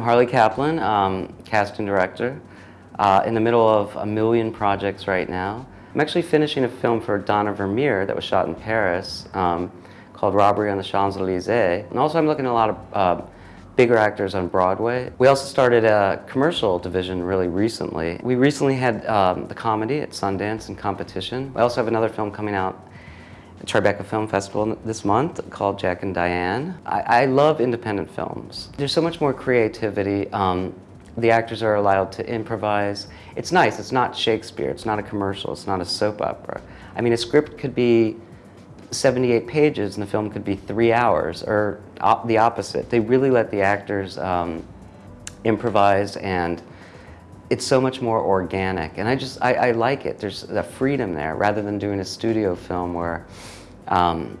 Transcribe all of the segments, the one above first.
I'm Harley Kaplan, um, casting director, uh, in the middle of a million projects right now. I'm actually finishing a film for Donna Vermeer that was shot in Paris um, called Robbery on the Champs-Elysees. And also I'm looking at a lot of uh, bigger actors on Broadway. We also started a commercial division really recently. We recently had um, the comedy at Sundance in competition. We also have another film coming out Tribeca Film Festival this month called Jack and Diane. I, I love independent films. There's so much more creativity. Um, the actors are allowed to improvise. It's nice, it's not Shakespeare, it's not a commercial, it's not a soap opera. I mean, a script could be 78 pages and the film could be three hours, or op the opposite. They really let the actors um, improvise and it's so much more organic. And I just, I, I, like it. There's a freedom there rather than doing a studio film where um,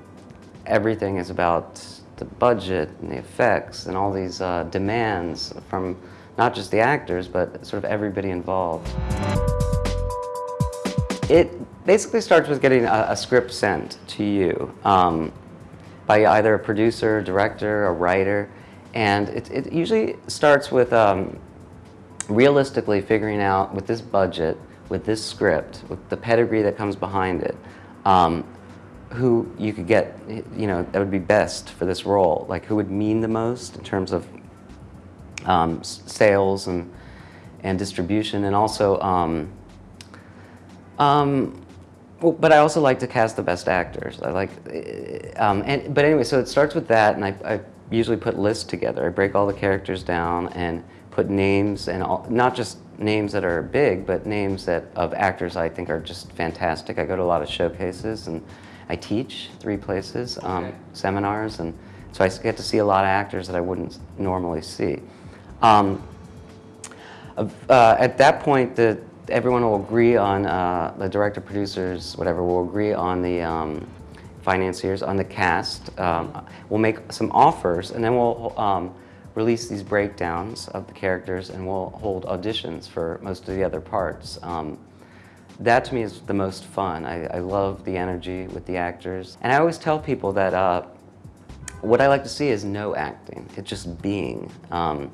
everything is about the budget and the effects and all these uh, demands from not just the actors, but sort of everybody involved. It basically starts with getting a, a script sent to you um, by either a producer, director, a writer, and it, it usually starts with um, realistically figuring out with this budget, with this script, with the pedigree that comes behind it, um, who you could get, you know, that would be best for this role, like who would mean the most in terms of um, sales and, and distribution, and also, um, um, but I also like to cast the best actors. I like, um, and, but anyway, so it starts with that, and I, I usually put lists together. I break all the characters down and put names and all, not just names that are big, but names that of actors I think are just fantastic. I go to a lot of showcases and I teach three places, um, okay. seminars, and so I get to see a lot of actors that I wouldn't normally see. Um, uh, at that point, the, everyone will agree on, uh, the director, producers, whatever, will agree on the um, financiers, on the cast. Um, we'll make some offers, and then we'll um, release these breakdowns of the characters and we'll hold auditions for most of the other parts. Um, that to me is the most fun. I, I, love the energy with the actors. And I always tell people that uh, what I like to see is no acting. It's just being. Um,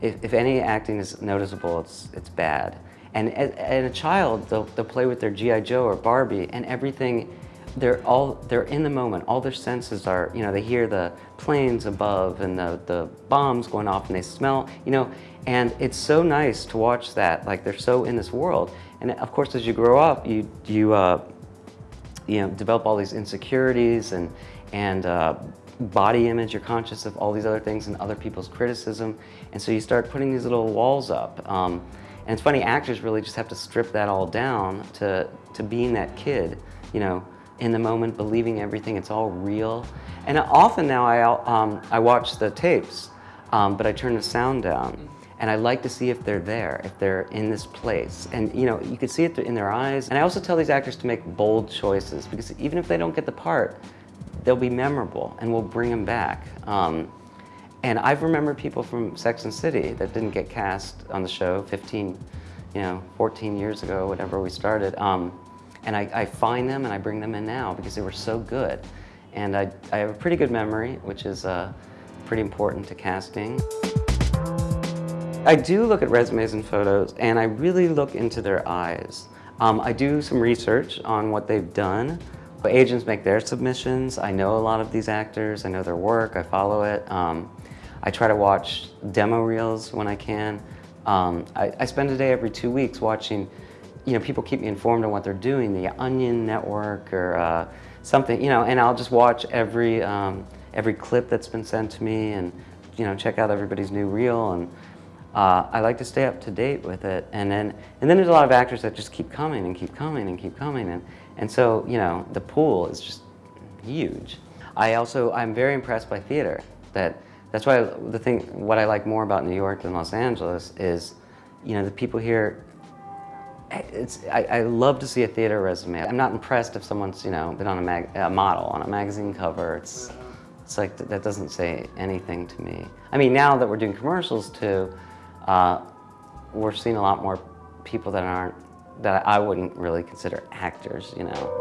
if, if, any acting is noticeable, it's, it's bad. And as a child, they'll, they'll play with their G.I. Joe or Barbie and everything they're all they're in the moment. All their senses are you know they hear the planes above and the the bombs going off and they smell you know and it's so nice to watch that. Like they're so in this world. And of course as you grow up you you uh, you know develop all these insecurities and and uh, body image you're conscious of all these other things and other people's criticism. And so you start putting these little walls up. Um, and it's funny actors really just have to strip that all down to to being that kid you know in the moment, believing everything, it's all real. And often now I, um, I watch the tapes, um, but I turn the sound down. And I like to see if they're there, if they're in this place. And you know, you can see it in their eyes. And I also tell these actors to make bold choices because even if they don't get the part, they'll be memorable and we'll bring them back. Um, and I've remembered people from Sex and City that didn't get cast on the show 15, you know, 14 years ago, whatever we started. Um, and I, I, find them and I bring them in now because they were so good. And I, I have a pretty good memory, which is uh, pretty important to casting. I do look at resumes and photos and I really look into their eyes. Um, I do some research on what they've done. But agents make their submissions. I know a lot of these actors. I know their work. I follow it. Um, I try to watch demo reels when I can. Um, I, I spend a day every two weeks watching you know, people keep me informed on what they're doing, the Onion Network or uh, something, you know, and I'll just watch every, um, every clip that's been sent to me and, you know, check out everybody's new reel. And uh, I like to stay up to date with it. And then, and then there's a lot of actors that just keep coming and keep coming and keep coming. And, and so, you know, the pool is just huge. I also, I'm very impressed by theater. That, that's why the thing, what I like more about New York than Los Angeles is, you know, the people here it's, I, I, love to see a theater resume. I'm not impressed if someone's, you know, been on a, mag, a model on a magazine cover. It's, it's like, that doesn't say anything to me. I mean, now that we're doing commercials too, uh, we're seeing a lot more people that aren't, that I wouldn't really consider actors, you know.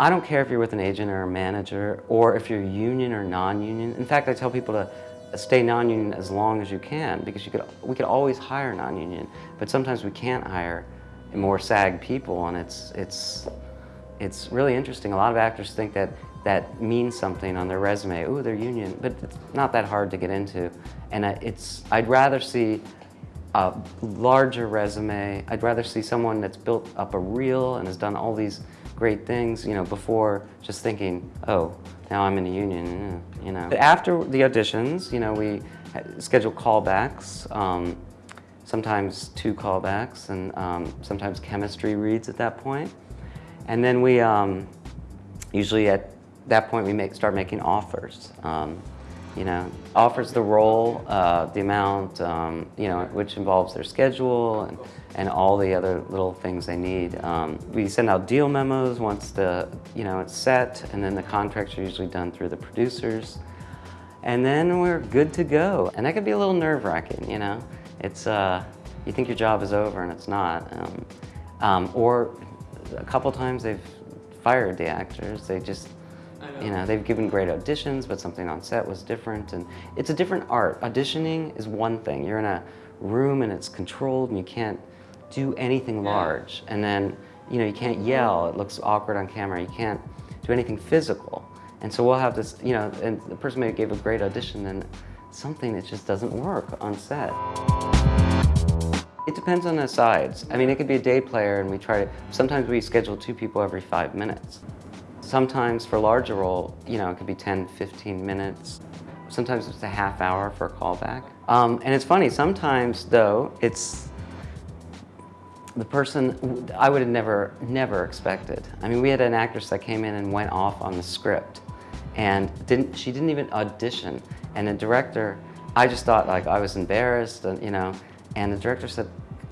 I don't care if you're with an agent or a manager or if you're union or non-union. In fact, I tell people to stay non-union as long as you can because you could, we could always hire non-union, but sometimes we can't hire more SAG people and it's, it's, it's really interesting. A lot of actors think that that means something on their resume. Oh, they're union, but it's not that hard to get into. And uh, it's, I'd rather see a larger resume. I'd rather see someone that's built up a reel and has done all these great things, you know, before just thinking, oh, now I'm in a union, you know. After the auditions, you know, we schedule callbacks, um, sometimes two callbacks, and um, sometimes chemistry reads at that point. And then we, um, usually at that point, we make, start making offers. You know, offers the role, uh, the amount, um, you know, which involves their schedule and, and all the other little things they need. Um, we send out deal memos once the, you know, it's set, and then the contracts are usually done through the producers. And then we're good to go. And that can be a little nerve-wracking, you know. It's, uh, you think your job is over and it's not. Um, um or a couple times they've fired the actors. They just, know. you know, they've given great auditions, but something on set was different. And it's a different art. Auditioning is one thing. You're in a room and it's controlled and you can't do anything yeah. large. And then, you know, you can't yell. It looks awkward on camera. You can't do anything physical. And so we'll have this, you know, and the person may gave a great audition and something that just doesn't work on set. It depends on the sides. I mean, it could be a day player and we try to, sometimes we schedule two people every five minutes. Sometimes for a larger role, you know, it could be 10, 15 minutes. Sometimes it's a half hour for a callback. Um, and it's funny, sometimes though, it's the person I would have never, never expected. I mean, we had an actress that came in and went off on the script and didn't, she didn't even audition. And the director, I just thought like I was embarrassed and, you know, and the director said,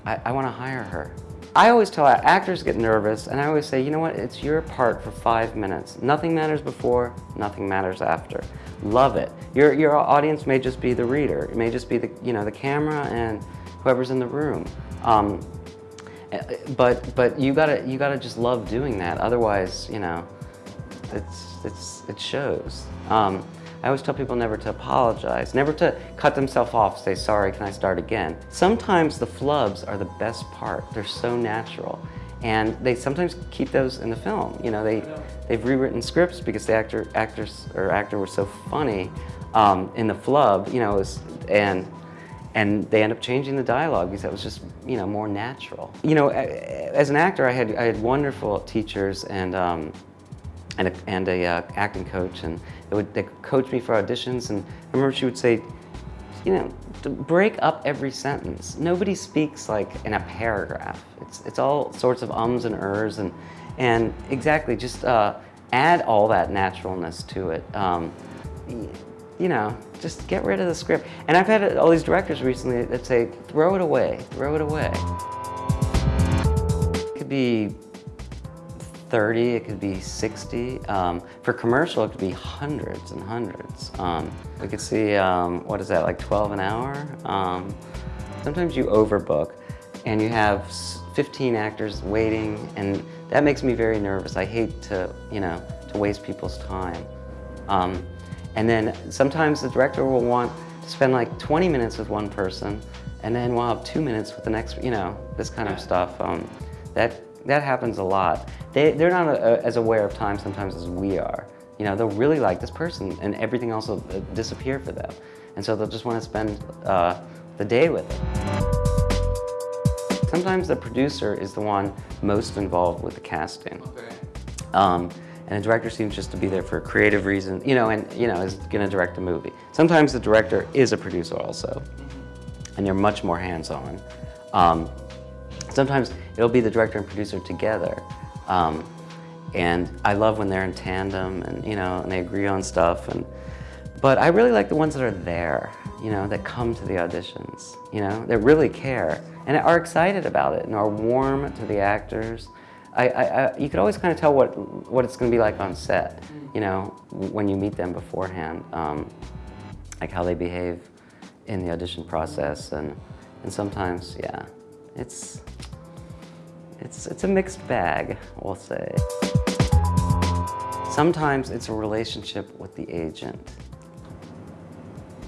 I, I want to hire her. I always tell actors get nervous and I always say, you know what, it's your part for five minutes. Nothing matters before, nothing matters after. Love it. Your, your audience may just be the reader. It may just be the, you know, the camera and whoever's in the room. Um, eh, but but you gotta you gotta just love doing that. Otherwise, you know, it's it's it shows. Um, I always tell people never to apologize, never to cut themselves off, say, sorry, can I start again? Sometimes the flubs are the best part. They're so natural. And they sometimes keep those in the film. You know, they, they've rewritten scripts because the actor, actors or actor was so funny um, in the flub, you know, was, and and they end up changing the dialogue because that was just you know more natural. You know, as an actor, I had I had wonderful teachers and um, and a, and a uh, acting coach, and they would they coach me for auditions. And I remember she would say, you know, break up every sentence. Nobody speaks like in a paragraph. It's it's all sorts of ums and ers, and and exactly just uh, add all that naturalness to it. Um, you know, just get rid of the script. And I've had all these directors recently that say, throw it away, throw it away. It could be 30, it could be 60. Um, for commercial, it could be hundreds and hundreds. Um, we could see, um, what is that, like 12 an hour? Um, sometimes you overbook and you have 15 actors waiting and that makes me very nervous. I hate to, you know, to waste people's time. Um, and then sometimes the director will want to spend like 20 minutes with one person and then we'll have two minutes with the next, you know, this kind of stuff. Um, that that happens a lot. They, they're not a, a, as aware of time sometimes as we are. You know, they'll really like this person and everything else will uh, disappear for them. And so they'll just want to spend uh, the day with it. Sometimes the producer is the one most involved with the casting. Okay. Um, and the director seems just to be there for a creative reason, you know, and, you know, is going to direct a movie. Sometimes the director is a producer also, and they're much more hands-on. Um, Sometimes it'll be the director and producer together. Um, and I love when they're in tandem and, you know, and they agree on stuff. And, but I really like the ones that are there, you know, that come to the auditions, you know, that really care and are excited about it and are warm to the actors. I, I, I, you could always kind of tell what, what it's going to be like on set, you know, when you meet them beforehand, um, like how they behave in the audition process. And, and sometimes, yeah, it's, it's, it's a mixed bag, we'll say. Sometimes it's a relationship with the agent.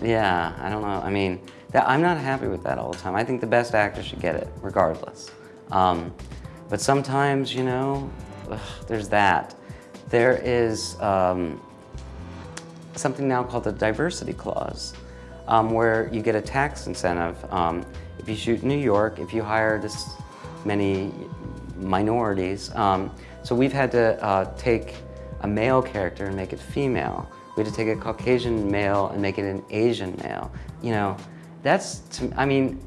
Yeah, I don't know. I mean, that, I'm not happy with that all the time. I think the best actor should get it, regardless. Um, but sometimes, you know, ugh, there's that. There is um, something now called the diversity clause, um, where you get a tax incentive. Um, if you shoot in New York, if you hire this many minorities. Um, so we've had to uh, take a male character and make it female. We had to take a Caucasian male and make it an Asian male. You know, that's, to, I mean,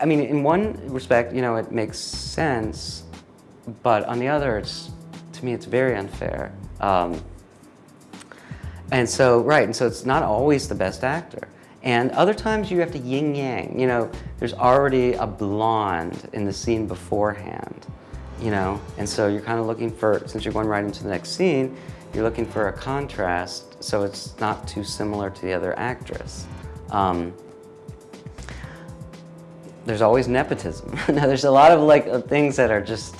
I mean, in one respect, you know, it makes sense, but on the other, it's, to me, it's very unfair. Um, and so, right, and so it's not always the best actor. And other times you have to yin yang, you know, there's already a blonde in the scene beforehand, you know, and so you're kind of looking for, since you're going right into the next scene, you're looking for a contrast so it's not too similar to the other actress. Um, there's always nepotism. now, there's a lot of like things that are just,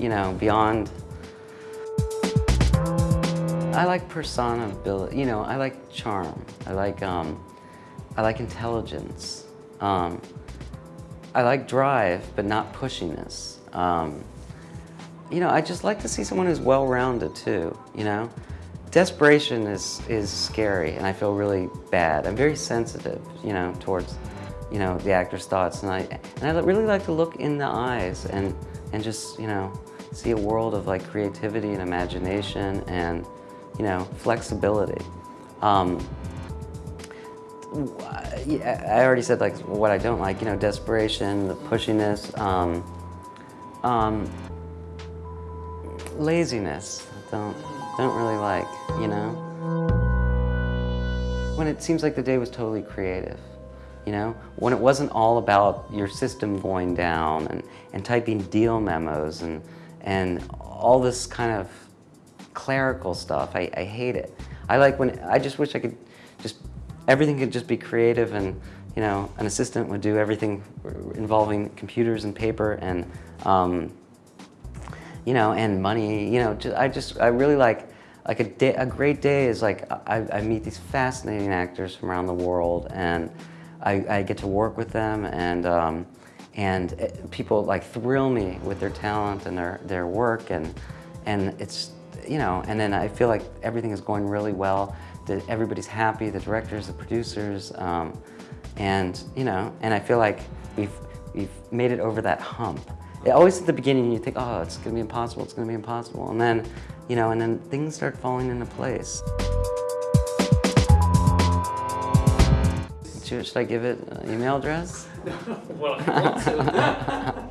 you know, beyond. I like personability, you know, I like charm. I like, um, I like intelligence. Um, I like drive, but not pushiness. Um, you know, I just like to see someone who's well-rounded too, you know? Desperation is, is scary and I feel really bad. I'm very sensitive, you know, towards you know, the actor's thoughts. And I, and I really like to look in the eyes and, and just, you know, see a world of like creativity and imagination and, you know, flexibility. Um, I already said like what I don't like, you know, desperation, the pushiness, um, um, laziness. Don't don't really like, you know. When it seems like the day was totally creative you know? When it wasn't all about your system going down and, and typing deal memos and, and all this kind of clerical stuff. I, I hate it. I like when, I just wish I could just, everything could just be creative and, you know, an assistant would do everything involving computers and paper and, um, you know, and money, you know, just, I just, I really like, like a, day, a great day is like, I, I meet these fascinating actors from around the world and, I, I get to work with them and um, and people like thrill me with their talent and their, their work and, and it's, you know, and then I feel like everything is going really well, that everybody's happy, the directors, the producers, um, and, you know, and I feel like we've, we've made it over that hump. It, always at the beginning you think, oh, it's gonna be impossible, it's gonna be impossible, and then, you know, and then things start falling into place. Should, should I give it an email address? well,